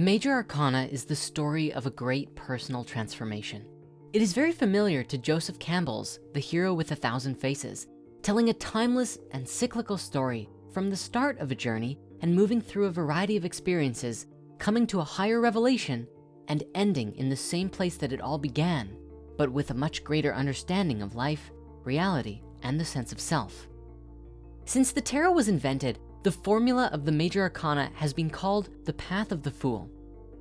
The Major Arcana is the story of a great personal transformation. It is very familiar to Joseph Campbell's The Hero with a Thousand Faces, telling a timeless and cyclical story from the start of a journey and moving through a variety of experiences, coming to a higher revelation and ending in the same place that it all began, but with a much greater understanding of life, reality, and the sense of self. Since the tarot was invented, the formula of the major arcana has been called the path of the fool.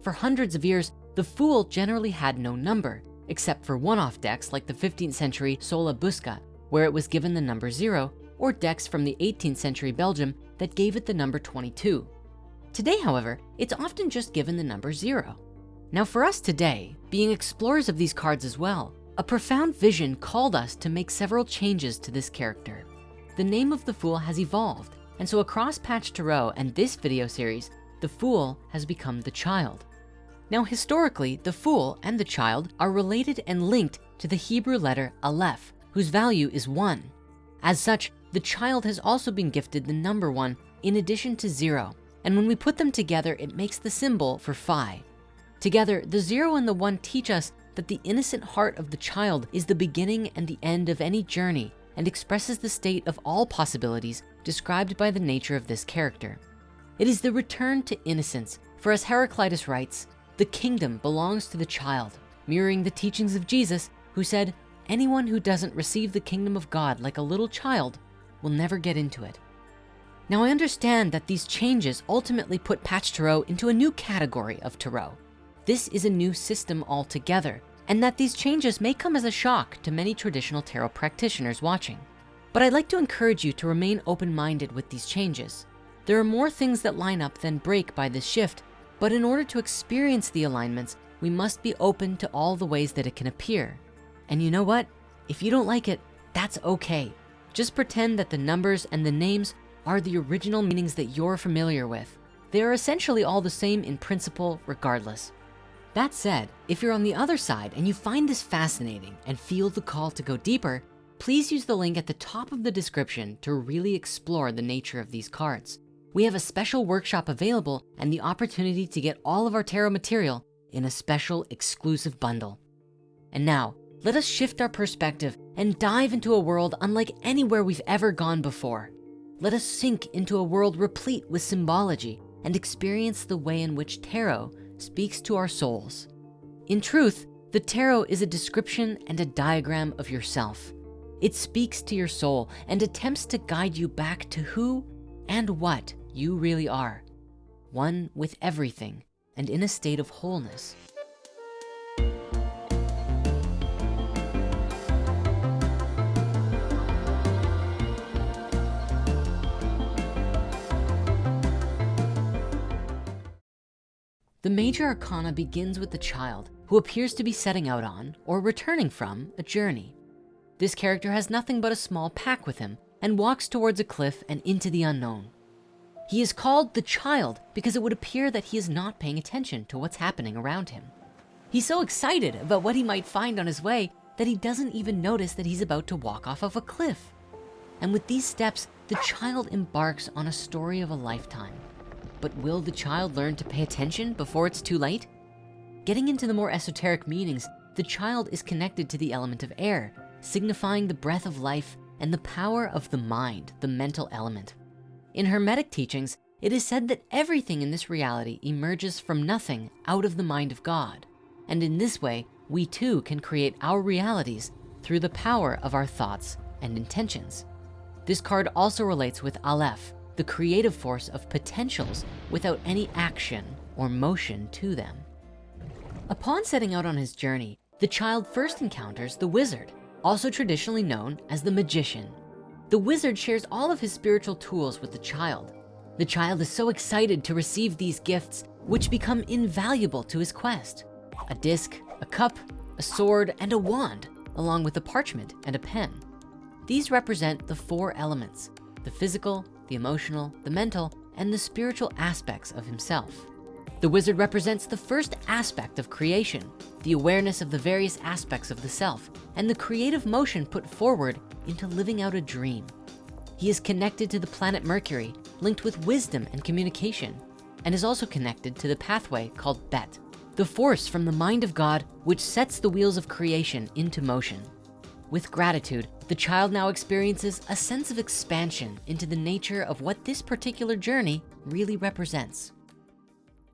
For hundreds of years, the fool generally had no number, except for one-off decks like the 15th century Sola Busca, where it was given the number zero, or decks from the 18th century Belgium that gave it the number 22. Today, however, it's often just given the number zero. Now for us today, being explorers of these cards as well, a profound vision called us to make several changes to this character. The name of the Fool has evolved, and so across Patch Tarot and this video series, the Fool has become the Child. Now historically, the Fool and the Child are related and linked to the Hebrew letter Aleph, whose value is one. As such, the child has also been gifted the number one in addition to zero. And when we put them together, it makes the symbol for Phi. Together, the zero and the one teach us that the innocent heart of the child is the beginning and the end of any journey and expresses the state of all possibilities described by the nature of this character. It is the return to innocence, for as Heraclitus writes, the kingdom belongs to the child, mirroring the teachings of Jesus, who said, anyone who doesn't receive the kingdom of God like a little child will never get into it. Now I understand that these changes ultimately put Patch Tarot into a new category of Tarot. This is a new system altogether, and that these changes may come as a shock to many traditional tarot practitioners watching. But I'd like to encourage you to remain open-minded with these changes. There are more things that line up than break by this shift, but in order to experience the alignments, we must be open to all the ways that it can appear. And you know what? If you don't like it, that's okay. Just pretend that the numbers and the names are the original meanings that you're familiar with. They are essentially all the same in principle regardless. That said, if you're on the other side and you find this fascinating and feel the call to go deeper, please use the link at the top of the description to really explore the nature of these cards. We have a special workshop available and the opportunity to get all of our tarot material in a special exclusive bundle. And now, let us shift our perspective and dive into a world unlike anywhere we've ever gone before. Let us sink into a world replete with symbology and experience the way in which tarot speaks to our souls. In truth, the tarot is a description and a diagram of yourself. It speaks to your soul and attempts to guide you back to who and what you really are. One with everything and in a state of wholeness. The major arcana begins with the child who appears to be setting out on or returning from a journey. This character has nothing but a small pack with him and walks towards a cliff and into the unknown. He is called the child because it would appear that he is not paying attention to what's happening around him. He's so excited about what he might find on his way that he doesn't even notice that he's about to walk off of a cliff. And with these steps, the child embarks on a story of a lifetime. But will the child learn to pay attention before it's too late? Getting into the more esoteric meanings, the child is connected to the element of air, signifying the breath of life and the power of the mind, the mental element. In Hermetic teachings, it is said that everything in this reality emerges from nothing out of the mind of God. And in this way, we too can create our realities through the power of our thoughts and intentions. This card also relates with Aleph, the creative force of potentials without any action or motion to them. Upon setting out on his journey, the child first encounters the wizard, also traditionally known as the magician. The wizard shares all of his spiritual tools with the child. The child is so excited to receive these gifts, which become invaluable to his quest. A disc, a cup, a sword, and a wand, along with a parchment and a pen. These represent the four elements, the physical, the emotional, the mental, and the spiritual aspects of himself. The wizard represents the first aspect of creation, the awareness of the various aspects of the self, and the creative motion put forward into living out a dream. He is connected to the planet Mercury, linked with wisdom and communication. and is also connected to the pathway called Bet, the force from the mind of God which sets the wheels of creation into motion. With gratitude, the child now experiences a sense of expansion into the nature of what this particular journey really represents.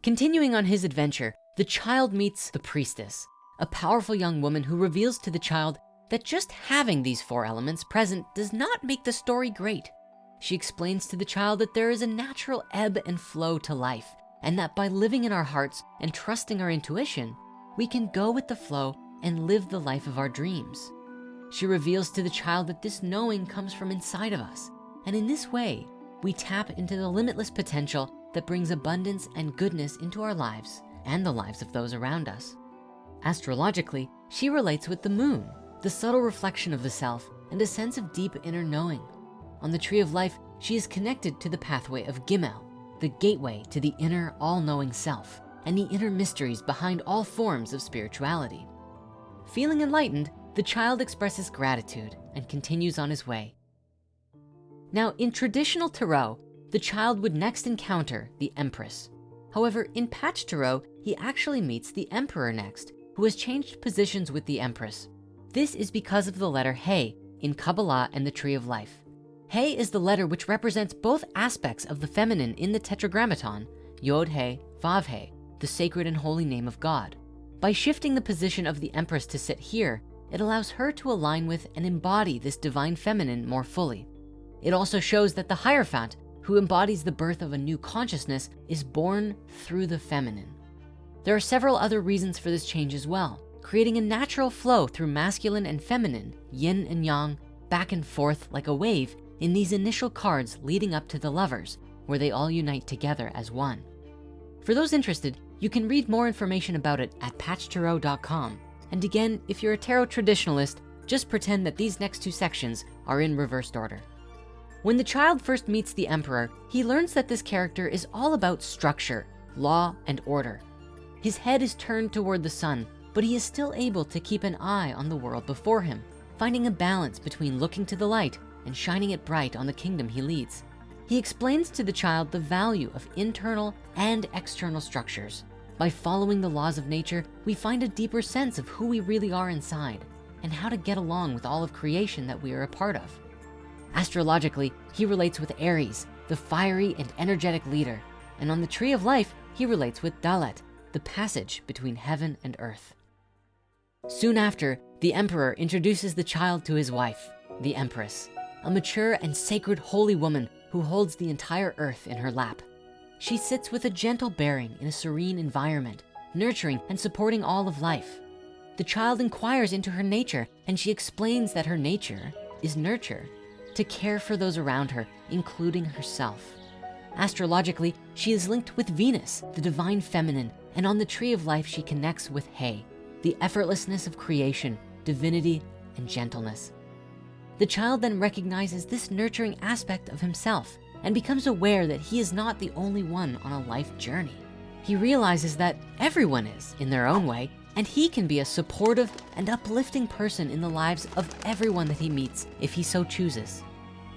Continuing on his adventure, the child meets the priestess, a powerful young woman who reveals to the child that just having these four elements present does not make the story great. She explains to the child that there is a natural ebb and flow to life and that by living in our hearts and trusting our intuition, we can go with the flow and live the life of our dreams. She reveals to the child that this knowing comes from inside of us. And in this way, we tap into the limitless potential that brings abundance and goodness into our lives and the lives of those around us. Astrologically, she relates with the moon, the subtle reflection of the self and a sense of deep inner knowing. On the tree of life, she is connected to the pathway of Gimel, the gateway to the inner all-knowing self and the inner mysteries behind all forms of spirituality. Feeling enlightened, the child expresses gratitude and continues on his way. Now, in traditional Tarot, the child would next encounter the Empress. However, in Patch he actually meets the Emperor next, who has changed positions with the Empress. This is because of the letter He in Kabbalah and the Tree of Life. He is the letter which represents both aspects of the feminine in the Tetragrammaton, Yod He, Vav He, the sacred and holy name of God. By shifting the position of the Empress to sit here, it allows her to align with and embody this divine feminine more fully. It also shows that the Hierophant, who embodies the birth of a new consciousness, is born through the feminine. There are several other reasons for this change as well, creating a natural flow through masculine and feminine, yin and yang, back and forth like a wave in these initial cards leading up to the lovers, where they all unite together as one. For those interested, you can read more information about it at patchtarot.com. And again, if you're a tarot traditionalist, just pretend that these next two sections are in reversed order. When the child first meets the emperor, he learns that this character is all about structure, law, and order. His head is turned toward the sun, but he is still able to keep an eye on the world before him, finding a balance between looking to the light and shining it bright on the kingdom he leads. He explains to the child the value of internal and external structures. By following the laws of nature, we find a deeper sense of who we really are inside and how to get along with all of creation that we are a part of. Astrologically, he relates with Aries, the fiery and energetic leader. And on the tree of life, he relates with Dalet, the passage between heaven and earth. Soon after, the emperor introduces the child to his wife, the empress a mature and sacred holy woman who holds the entire earth in her lap. She sits with a gentle bearing in a serene environment, nurturing and supporting all of life. The child inquires into her nature and she explains that her nature is nurture, to care for those around her, including herself. Astrologically, she is linked with Venus, the divine feminine, and on the tree of life, she connects with He, the effortlessness of creation, divinity, and gentleness. The child then recognizes this nurturing aspect of himself and becomes aware that he is not the only one on a life journey. He realizes that everyone is in their own way and he can be a supportive and uplifting person in the lives of everyone that he meets if he so chooses.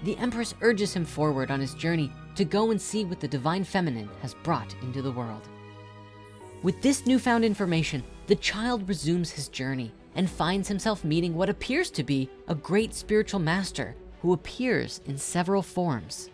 The Empress urges him forward on his journey to go and see what the Divine Feminine has brought into the world. With this newfound information, the child resumes his journey and finds himself meeting what appears to be a great spiritual master who appears in several forms.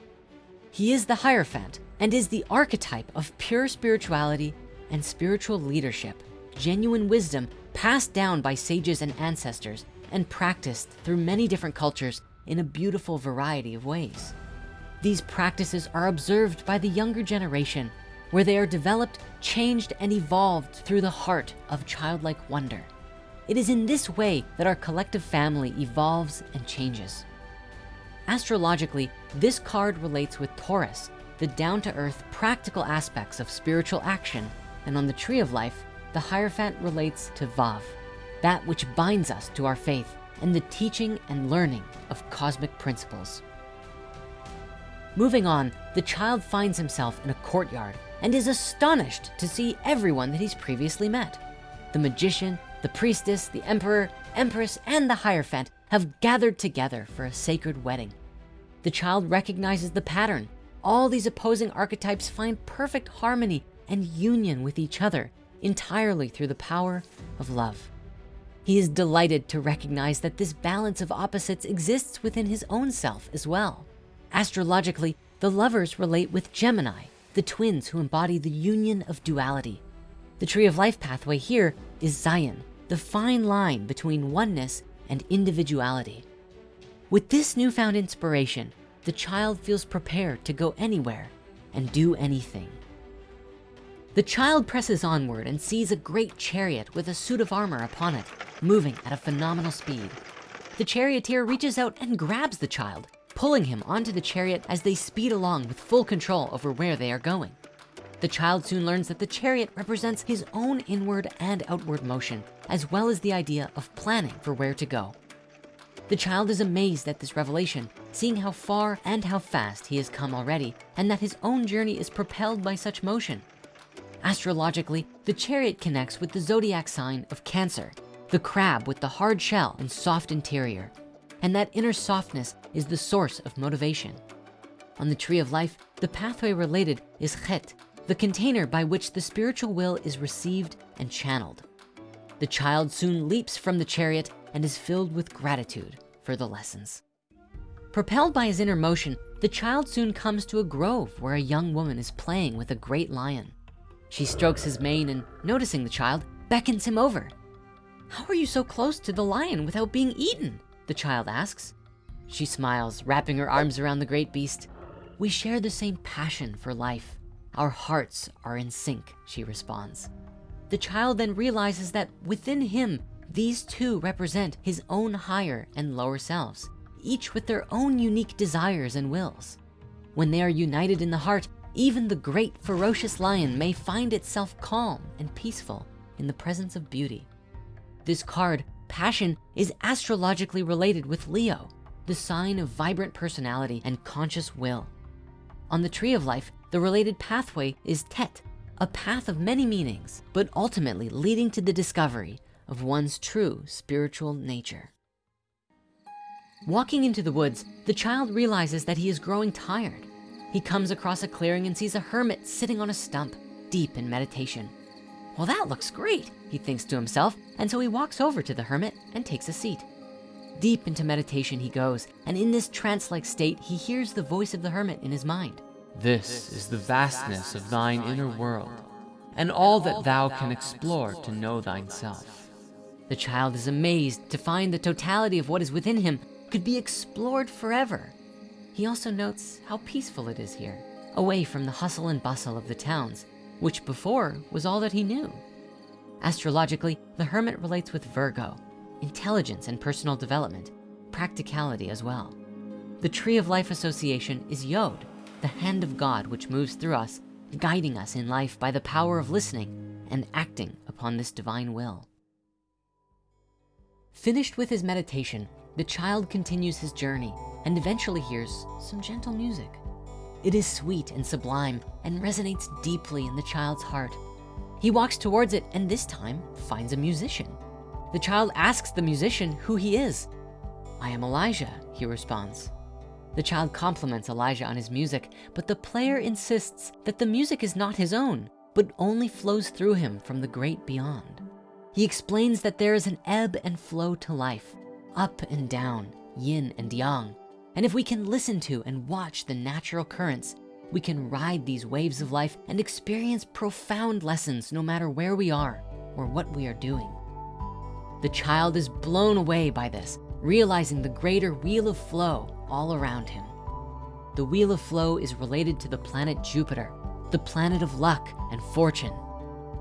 He is the Hierophant and is the archetype of pure spirituality and spiritual leadership, genuine wisdom passed down by sages and ancestors and practiced through many different cultures in a beautiful variety of ways. These practices are observed by the younger generation where they are developed, changed, and evolved through the heart of childlike wonder. It is in this way that our collective family evolves and changes. Astrologically, this card relates with Taurus, the down-to-earth practical aspects of spiritual action. And on the tree of life, the Hierophant relates to Vav, that which binds us to our faith and the teaching and learning of cosmic principles. Moving on, the child finds himself in a courtyard and is astonished to see everyone that he's previously met. The magician, the priestess, the emperor, empress, and the Hierophant have gathered together for a sacred wedding. The child recognizes the pattern, all these opposing archetypes find perfect harmony and union with each other entirely through the power of love. He is delighted to recognize that this balance of opposites exists within his own self as well. Astrologically, the lovers relate with Gemini, the twins who embody the union of duality. The tree of life pathway here is Zayin, the fine line between oneness and individuality. With this newfound inspiration, the child feels prepared to go anywhere and do anything. The child presses onward and sees a great chariot with a suit of armor upon it, moving at a phenomenal speed. The charioteer reaches out and grabs the child, pulling him onto the chariot as they speed along with full control over where they are going. The child soon learns that the chariot represents his own inward and outward motion, as well as the idea of planning for where to go. The child is amazed at this revelation, seeing how far and how fast he has come already, and that his own journey is propelled by such motion. Astrologically, the chariot connects with the zodiac sign of Cancer, the crab with the hard shell and soft interior. And that inner softness is the source of motivation. On the tree of life, the pathway related is Chet, the container by which the spiritual will is received and channeled. The child soon leaps from the chariot and is filled with gratitude for the lessons. Propelled by his inner motion, the child soon comes to a grove where a young woman is playing with a great lion. She strokes his mane and noticing the child, beckons him over. How are you so close to the lion without being eaten? The child asks. She smiles, wrapping her arms around the great beast. We share the same passion for life. Our hearts are in sync, she responds. The child then realizes that within him, these two represent his own higher and lower selves, each with their own unique desires and wills. When they are united in the heart, even the great ferocious lion may find itself calm and peaceful in the presence of beauty. This card, passion, is astrologically related with Leo, the sign of vibrant personality and conscious will. On the tree of life, the related pathway is Tet, a path of many meanings, but ultimately leading to the discovery of one's true spiritual nature. Walking into the woods, the child realizes that he is growing tired he comes across a clearing and sees a hermit sitting on a stump, deep in meditation. Well, that looks great, he thinks to himself, and so he walks over to the hermit and takes a seat. Deep into meditation he goes, and in this trance-like state, he hears the voice of the hermit in his mind. This is the vastness of thine inner world, and all that thou can explore to know thyself. The child is amazed to find the totality of what is within him could be explored forever. He also notes how peaceful it is here, away from the hustle and bustle of the towns, which before was all that he knew. Astrologically, the hermit relates with Virgo, intelligence and personal development, practicality as well. The Tree of Life Association is Yod, the hand of God which moves through us, guiding us in life by the power of listening and acting upon this divine will. Finished with his meditation, the child continues his journey and eventually hears some gentle music. It is sweet and sublime and resonates deeply in the child's heart. He walks towards it and this time finds a musician. The child asks the musician who he is. I am Elijah, he responds. The child compliments Elijah on his music, but the player insists that the music is not his own, but only flows through him from the great beyond. He explains that there is an ebb and flow to life, up and down, yin and yang, and if we can listen to and watch the natural currents, we can ride these waves of life and experience profound lessons no matter where we are or what we are doing. The child is blown away by this, realizing the greater wheel of flow all around him. The wheel of flow is related to the planet Jupiter, the planet of luck and fortune.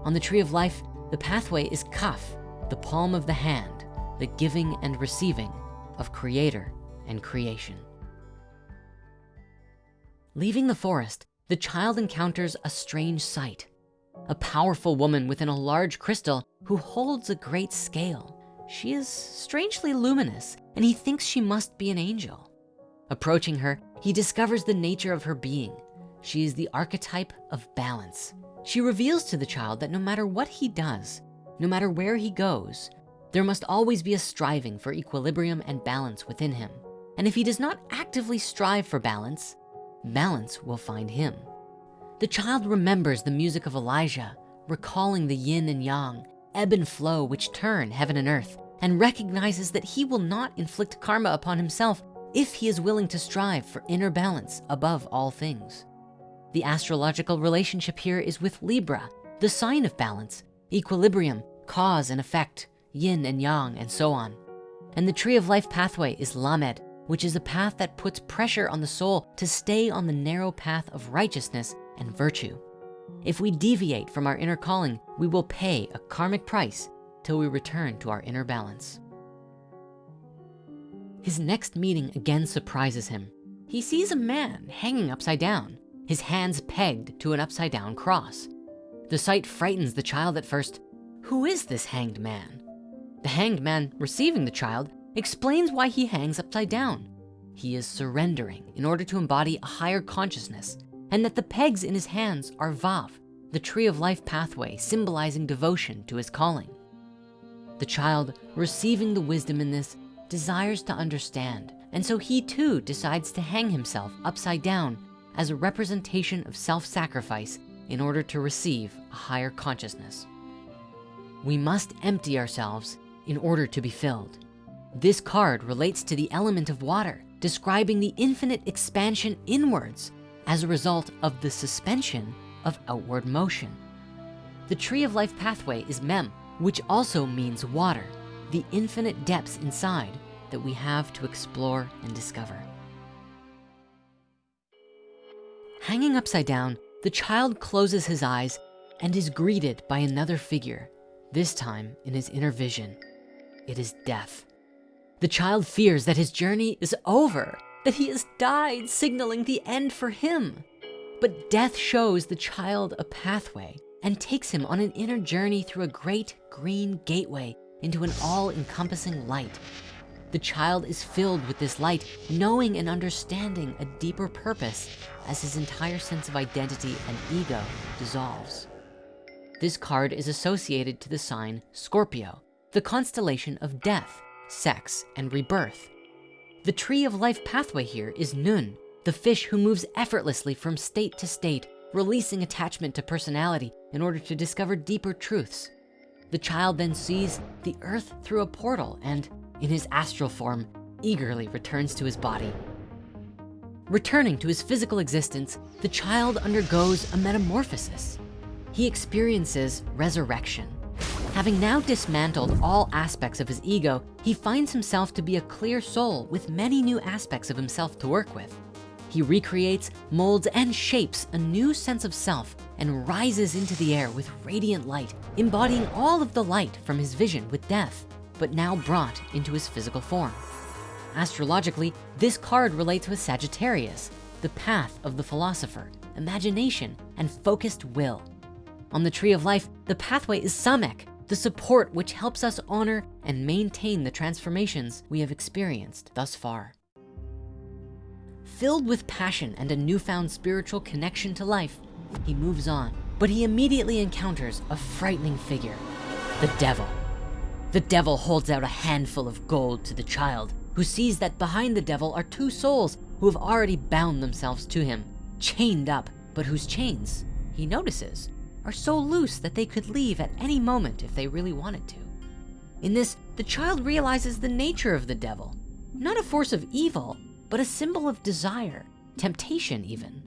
On the tree of life, the pathway is Kaf, the palm of the hand, the giving and receiving of creator and creation. Leaving the forest, the child encounters a strange sight. A powerful woman within a large crystal who holds a great scale. She is strangely luminous and he thinks she must be an angel. Approaching her, he discovers the nature of her being. She is the archetype of balance. She reveals to the child that no matter what he does, no matter where he goes, there must always be a striving for equilibrium and balance within him. And if he does not actively strive for balance, balance will find him. The child remembers the music of Elijah, recalling the yin and yang, ebb and flow which turn heaven and earth, and recognizes that he will not inflict karma upon himself if he is willing to strive for inner balance above all things. The astrological relationship here is with Libra, the sign of balance, equilibrium, cause and effect, yin and yang, and so on. And the tree of life pathway is Lamed, which is a path that puts pressure on the soul to stay on the narrow path of righteousness and virtue. If we deviate from our inner calling, we will pay a karmic price till we return to our inner balance. His next meeting again surprises him. He sees a man hanging upside down, his hands pegged to an upside down cross. The sight frightens the child at first. Who is this hanged man? The hanged man receiving the child explains why he hangs upside down. He is surrendering in order to embody a higher consciousness and that the pegs in his hands are Vav, the tree of life pathway symbolizing devotion to his calling. The child receiving the wisdom in this desires to understand. And so he too decides to hang himself upside down as a representation of self-sacrifice in order to receive a higher consciousness. We must empty ourselves in order to be filled. This card relates to the element of water, describing the infinite expansion inwards as a result of the suspension of outward motion. The tree of life pathway is Mem, which also means water, the infinite depths inside that we have to explore and discover. Hanging upside down, the child closes his eyes and is greeted by another figure, this time in his inner vision. It is death. The child fears that his journey is over, that he has died, signaling the end for him. But death shows the child a pathway and takes him on an inner journey through a great green gateway into an all-encompassing light. The child is filled with this light, knowing and understanding a deeper purpose as his entire sense of identity and ego dissolves. This card is associated to the sign Scorpio, the constellation of death, sex, and rebirth. The tree of life pathway here is Nun, the fish who moves effortlessly from state to state, releasing attachment to personality in order to discover deeper truths. The child then sees the earth through a portal and, in his astral form, eagerly returns to his body. Returning to his physical existence, the child undergoes a metamorphosis. He experiences resurrection. Having now dismantled all aspects of his ego, he finds himself to be a clear soul with many new aspects of himself to work with. He recreates, molds, and shapes a new sense of self and rises into the air with radiant light, embodying all of the light from his vision with death, but now brought into his physical form. Astrologically, this card relates with Sagittarius, the path of the philosopher, imagination, and focused will. On the tree of life, the pathway is Samek, the support which helps us honor and maintain the transformations we have experienced thus far. Filled with passion and a newfound spiritual connection to life, he moves on, but he immediately encounters a frightening figure, the devil. The devil holds out a handful of gold to the child who sees that behind the devil are two souls who have already bound themselves to him, chained up, but whose chains, he notices, are so loose that they could leave at any moment if they really wanted to. In this, the child realizes the nature of the devil, not a force of evil, but a symbol of desire, temptation even.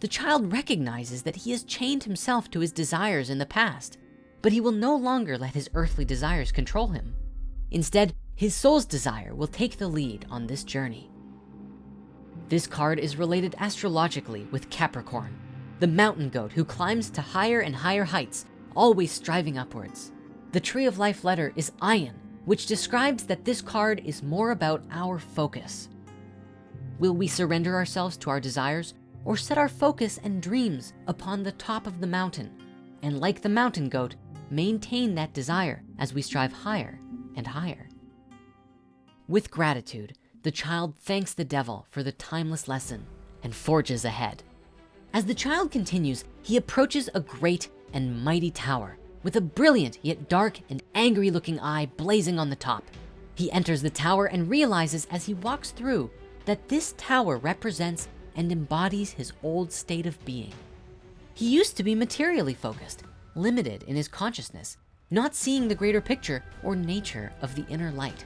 The child recognizes that he has chained himself to his desires in the past, but he will no longer let his earthly desires control him. Instead, his soul's desire will take the lead on this journey. This card is related astrologically with Capricorn, the mountain goat who climbs to higher and higher heights, always striving upwards. The tree of life letter is Ayin, which describes that this card is more about our focus. Will we surrender ourselves to our desires or set our focus and dreams upon the top of the mountain? And like the mountain goat, maintain that desire as we strive higher and higher. With gratitude, the child thanks the devil for the timeless lesson and forges ahead. As the child continues, he approaches a great and mighty tower with a brilliant yet dark and angry looking eye blazing on the top. He enters the tower and realizes as he walks through that this tower represents and embodies his old state of being. He used to be materially focused, limited in his consciousness, not seeing the greater picture or nature of the inner light.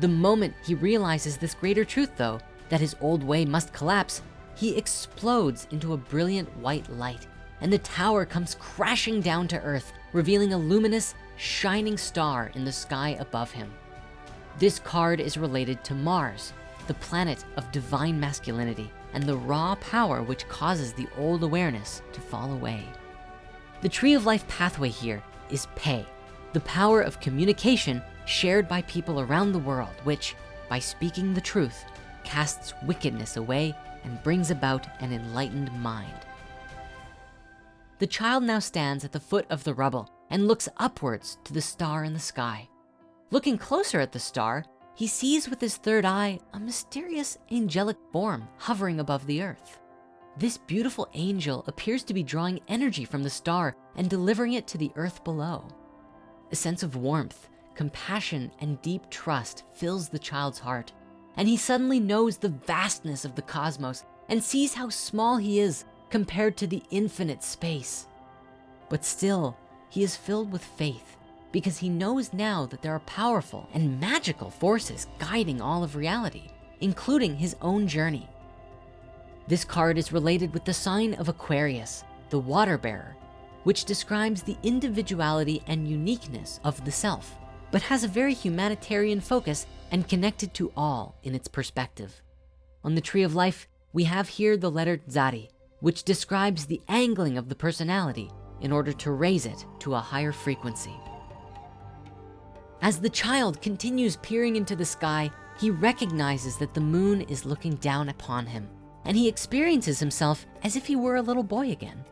The moment he realizes this greater truth though, that his old way must collapse, he explodes into a brilliant white light and the tower comes crashing down to earth, revealing a luminous, shining star in the sky above him. This card is related to Mars, the planet of divine masculinity and the raw power which causes the old awareness to fall away. The tree of life pathway here is Pe, the power of communication shared by people around the world, which by speaking the truth, casts wickedness away and brings about an enlightened mind. The child now stands at the foot of the rubble and looks upwards to the star in the sky. Looking closer at the star, he sees with his third eye a mysterious angelic form hovering above the earth. This beautiful angel appears to be drawing energy from the star and delivering it to the earth below. A sense of warmth, compassion, and deep trust fills the child's heart. And he suddenly knows the vastness of the cosmos and sees how small he is compared to the infinite space. But still, he is filled with faith because he knows now that there are powerful and magical forces guiding all of reality, including his own journey. This card is related with the sign of Aquarius, the water bearer, which describes the individuality and uniqueness of the self, but has a very humanitarian focus and connected to all in its perspective. On the tree of life, we have here the letter Tzaddi, which describes the angling of the personality in order to raise it to a higher frequency. As the child continues peering into the sky, he recognizes that the moon is looking down upon him and he experiences himself as if he were a little boy again.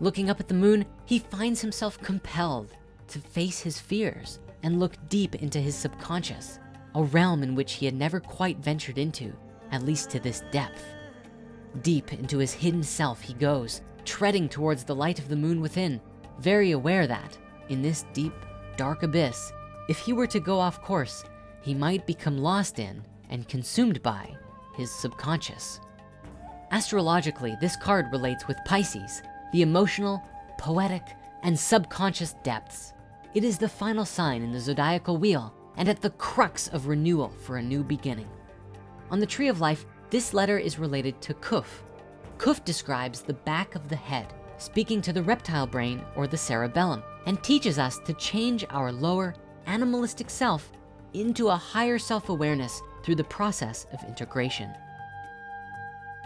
Looking up at the moon, he finds himself compelled to face his fears and look deep into his subconscious, a realm in which he had never quite ventured into, at least to this depth. Deep into his hidden self he goes, treading towards the light of the moon within, very aware that in this deep, dark abyss, if he were to go off course, he might become lost in and consumed by his subconscious. Astrologically, this card relates with Pisces, the emotional, poetic, and subconscious depths. It is the final sign in the zodiacal wheel and at the crux of renewal for a new beginning. On the tree of life, this letter is related to Kuf. Kuf describes the back of the head, speaking to the reptile brain or the cerebellum, and teaches us to change our lower animalistic self into a higher self-awareness through the process of integration.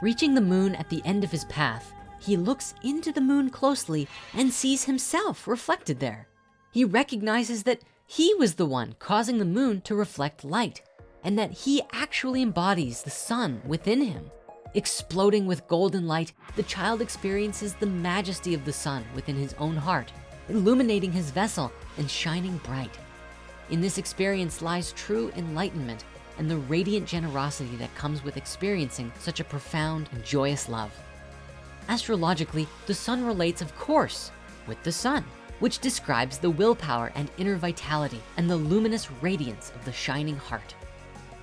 Reaching the moon at the end of his path, he looks into the moon closely and sees himself reflected there. He recognizes that he was the one causing the moon to reflect light and that he actually embodies the sun within him. Exploding with golden light, the child experiences the majesty of the sun within his own heart, illuminating his vessel and shining bright. In this experience lies true enlightenment and the radiant generosity that comes with experiencing such a profound and joyous love. Astrologically, the sun relates, of course, with the sun, which describes the willpower and inner vitality and the luminous radiance of the shining heart.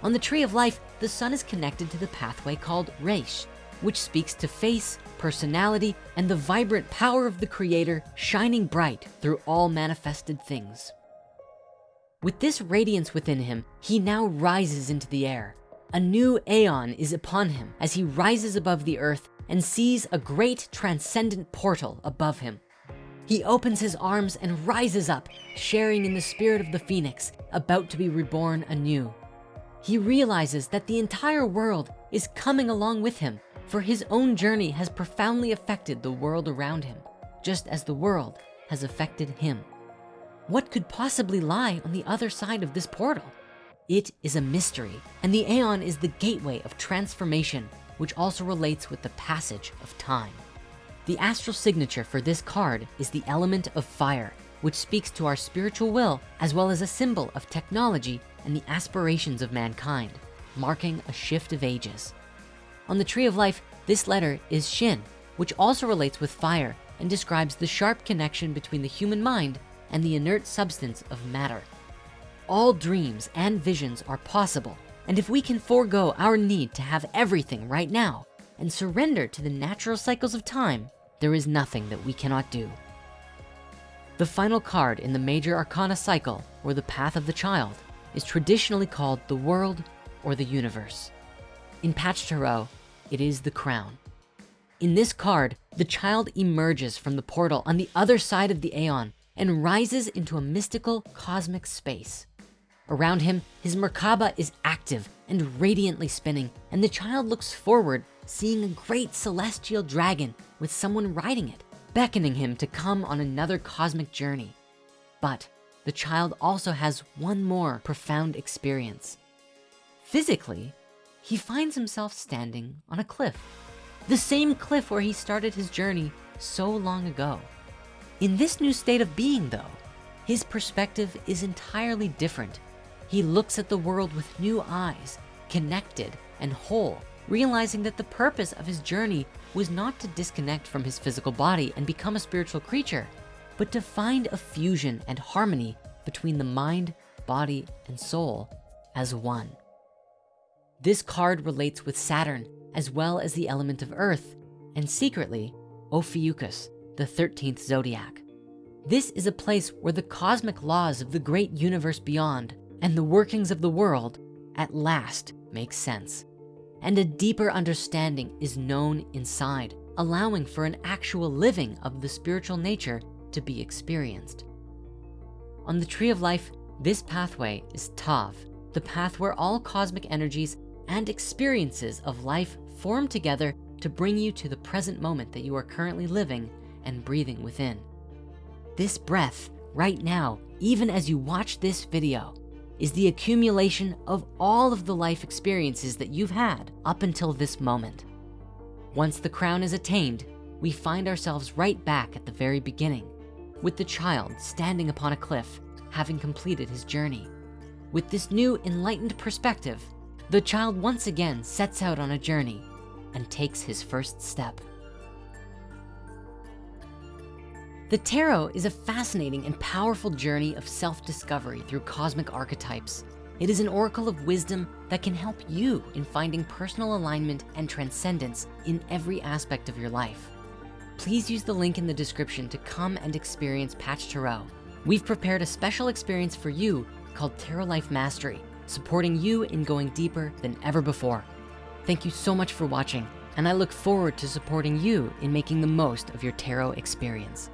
On the tree of life, the sun is connected to the pathway called Reish, which speaks to face, personality, and the vibrant power of the creator shining bright through all manifested things. With this radiance within him, he now rises into the air. A new aeon is upon him as he rises above the earth and sees a great transcendent portal above him. He opens his arms and rises up, sharing in the spirit of the Phoenix, about to be reborn anew. He realizes that the entire world is coming along with him for his own journey has profoundly affected the world around him, just as the world has affected him. What could possibly lie on the other side of this portal? It is a mystery, and the Aeon is the gateway of transformation, which also relates with the passage of time. The astral signature for this card is the element of fire, which speaks to our spiritual will, as well as a symbol of technology and the aspirations of mankind, marking a shift of ages. On the tree of life, this letter is Shin, which also relates with fire and describes the sharp connection between the human mind and the inert substance of matter. All dreams and visions are possible. And if we can forego our need to have everything right now, and surrender to the natural cycles of time, there is nothing that we cannot do. The final card in the major arcana cycle, or the path of the child, is traditionally called the world or the universe. In Patch Tarot, it is the crown. In this card, the child emerges from the portal on the other side of the Aeon and rises into a mystical cosmic space. Around him, his Merkaba is active and radiantly spinning, and the child looks forward, seeing a great celestial dragon with someone riding it, beckoning him to come on another cosmic journey. But the child also has one more profound experience. Physically, he finds himself standing on a cliff, the same cliff where he started his journey so long ago. In this new state of being though, his perspective is entirely different he looks at the world with new eyes, connected and whole, realizing that the purpose of his journey was not to disconnect from his physical body and become a spiritual creature, but to find a fusion and harmony between the mind, body, and soul as one. This card relates with Saturn as well as the element of earth and secretly Ophiuchus, the 13th zodiac. This is a place where the cosmic laws of the great universe beyond and the workings of the world at last make sense. And a deeper understanding is known inside, allowing for an actual living of the spiritual nature to be experienced. On the Tree of Life, this pathway is Tav, the path where all cosmic energies and experiences of life form together to bring you to the present moment that you are currently living and breathing within. This breath right now, even as you watch this video, is the accumulation of all of the life experiences that you've had up until this moment. Once the crown is attained, we find ourselves right back at the very beginning with the child standing upon a cliff, having completed his journey. With this new enlightened perspective, the child once again sets out on a journey and takes his first step. The tarot is a fascinating and powerful journey of self-discovery through cosmic archetypes. It is an oracle of wisdom that can help you in finding personal alignment and transcendence in every aspect of your life. Please use the link in the description to come and experience Patch Tarot. We've prepared a special experience for you called Tarot Life Mastery, supporting you in going deeper than ever before. Thank you so much for watching, and I look forward to supporting you in making the most of your tarot experience.